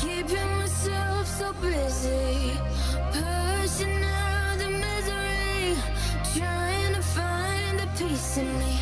keeping myself so busy. Pushing out the misery. Trying to find the peace in me.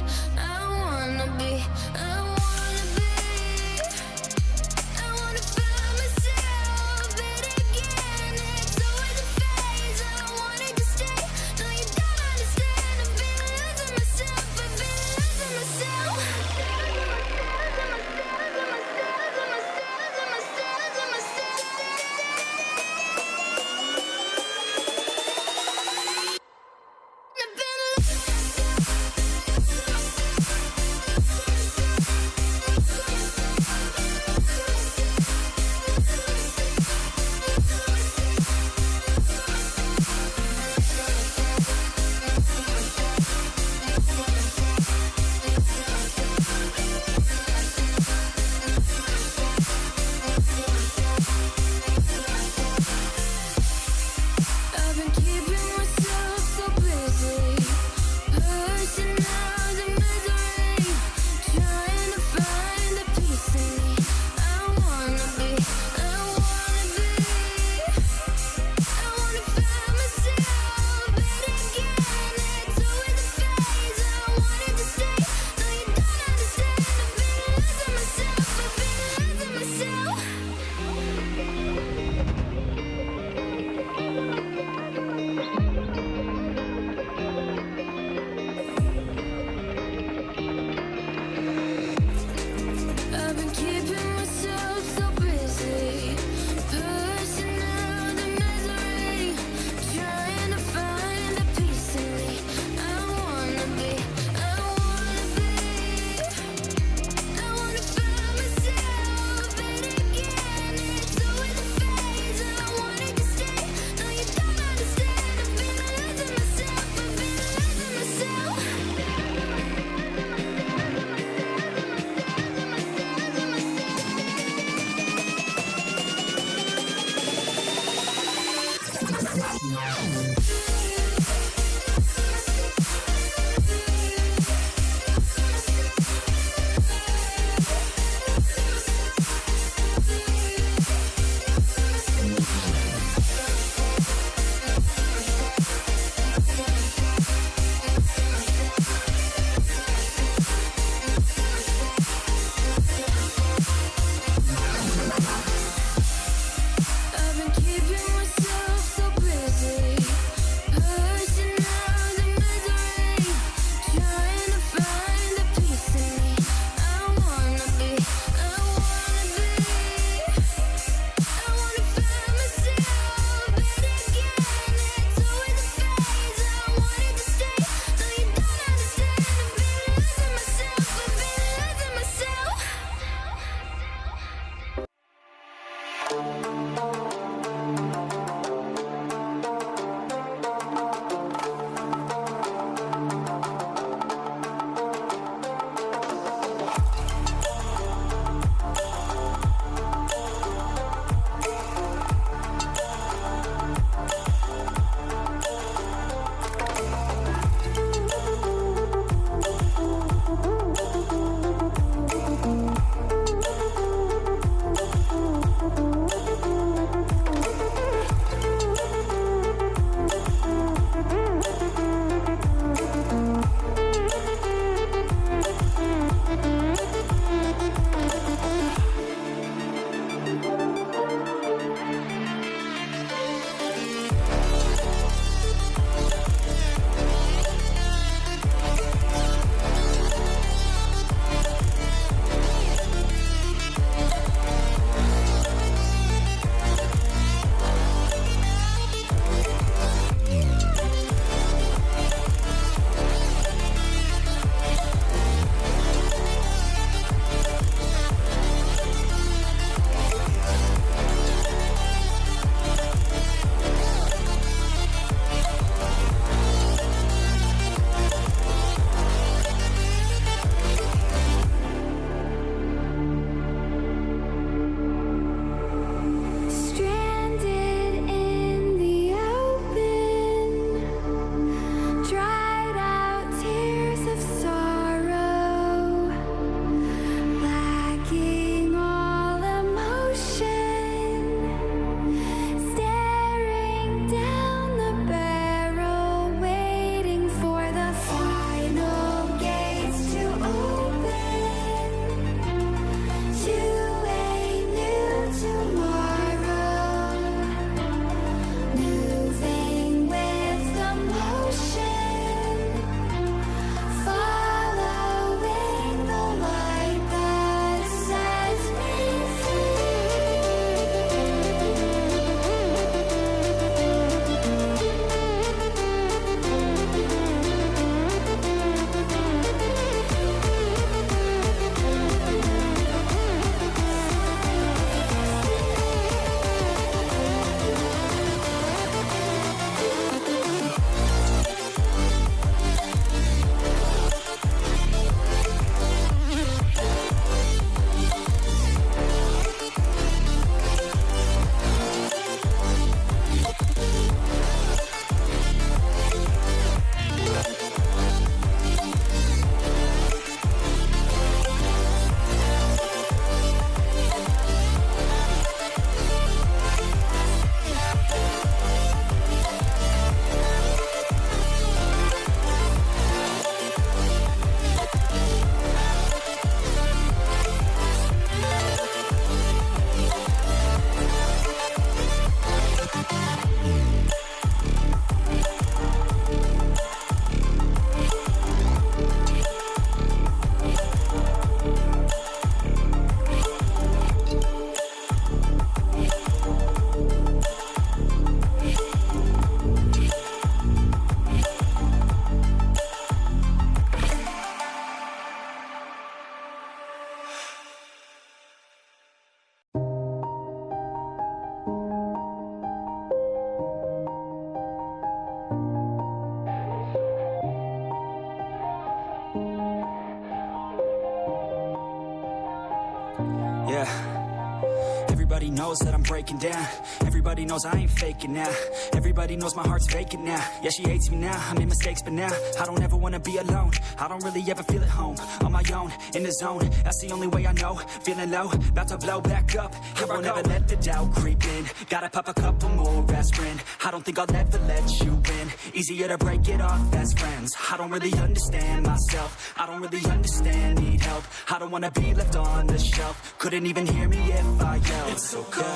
Knows that I'm breaking down. Everybody knows I ain't faking now. Everybody knows my heart's vacant now. Yeah, she hates me now, I made mistakes but now I don't ever wanna be alone. I don't really ever feel at home On my own, in the zone. That's the only way I know. Feeling low, about to blow back up. Here I won't ever let the doubt creep in. Gotta pop a couple more aspirin. I don't think I'll ever let you in Easier to break it off as friends. I don't really understand myself. I don't really understand, need help. I don't wanna be left on the shelf. Couldn't even hear me if I yelled. It's so cold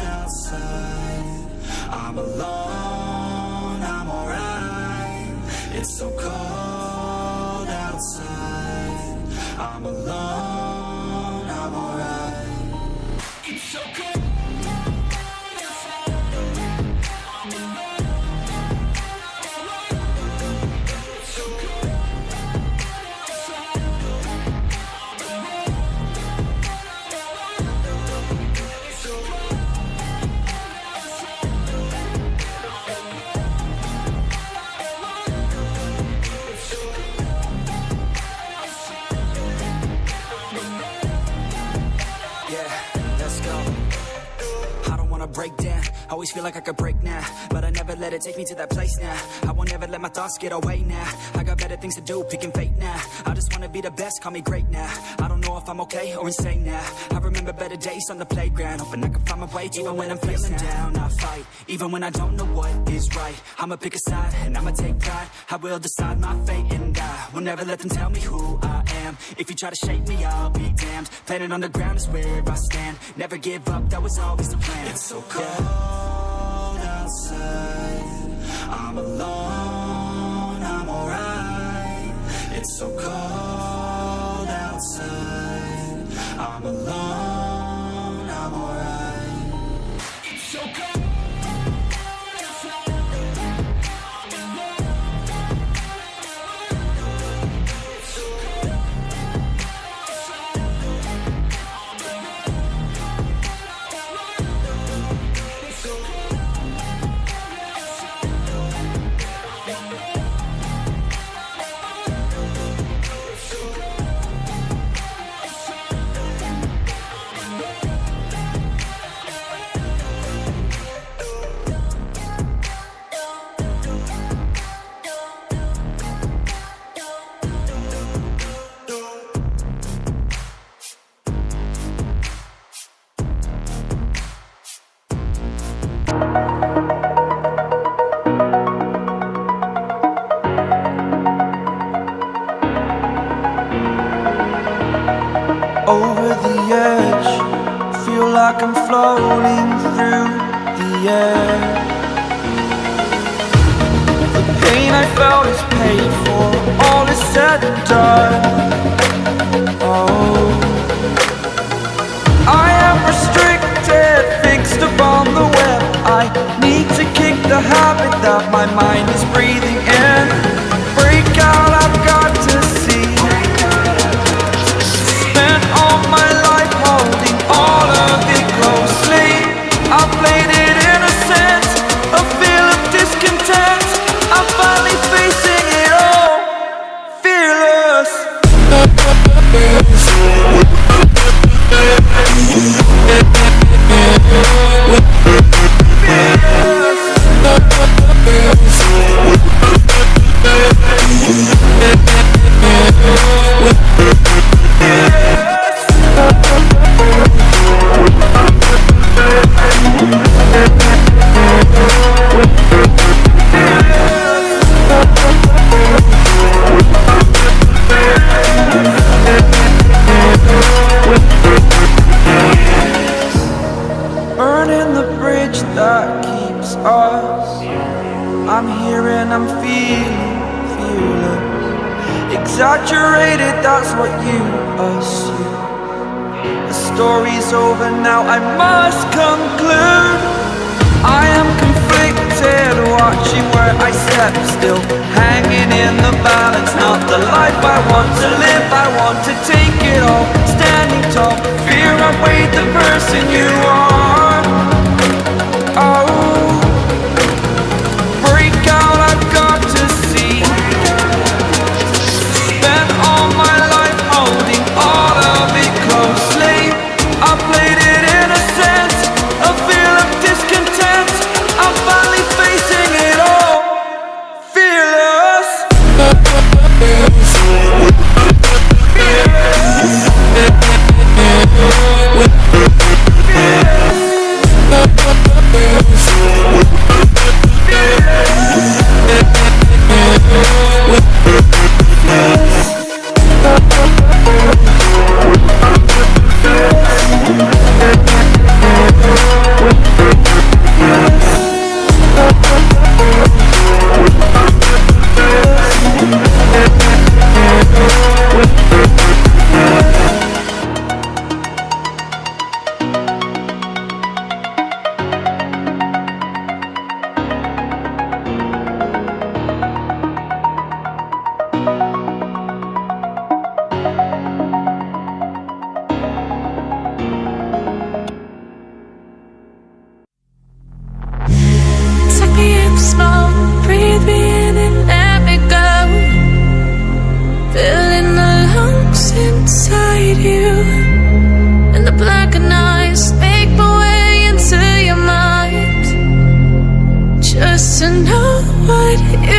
outside. I'm alone, I'm alright. It's so cold outside. I'm alone, I don't wanna break down. Always feel like I could break now, but I never let it take me to that place now. I won't ever let my thoughts get away now. I got better things to do, picking fate now. I just wanna be the best, call me great now. I don't know if I'm okay or insane now. I remember better days on the playground, hoping I can find my way to even when I'm feeling down. I fight, even when I don't know what is right. I'ma pick a side and I'ma take pride. I will decide my fate and I will never let them tell me who I am. If you try to shake me, I'll be damned. Planet on the ground is where I stand. Never give up, that was always the plan. It's so cold outside. I'm alone, I'm alright. It's so cold outside. I'm alone, Oh, I am restricted, fixed upon the web. I need to kick the habit that my mind Burning I'm feeling fearless. Exaggerated, that's what you assume. The story's over now, I must conclude. I am conflicted, watching where I step still. Hanging in the balance, not the life I want to live. I want to take it all, standing tall. Fear outweighed the person you it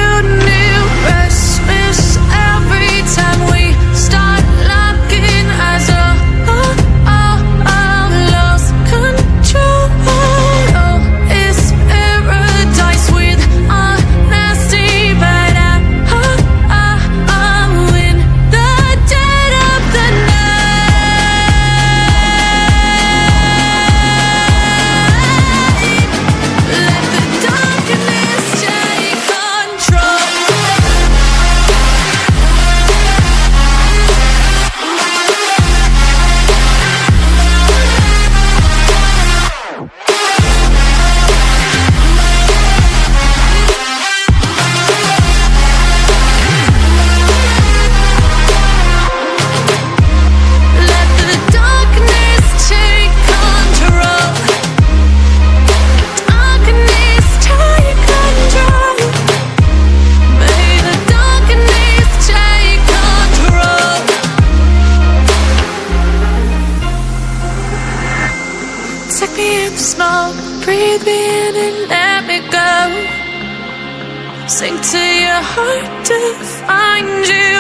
Sink to your heart to find you.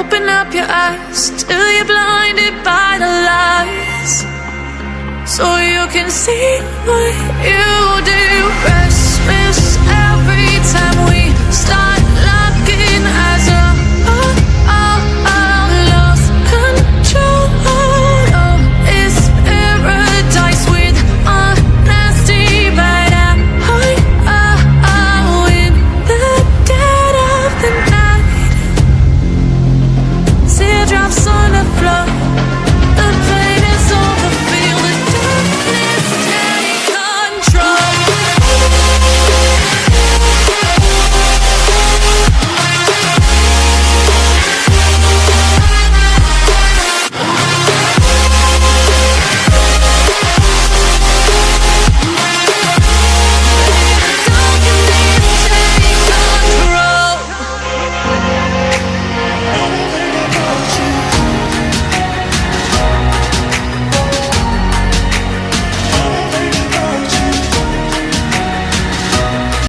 Open up your eyes till you're blinded by the lies. So you can see what you do.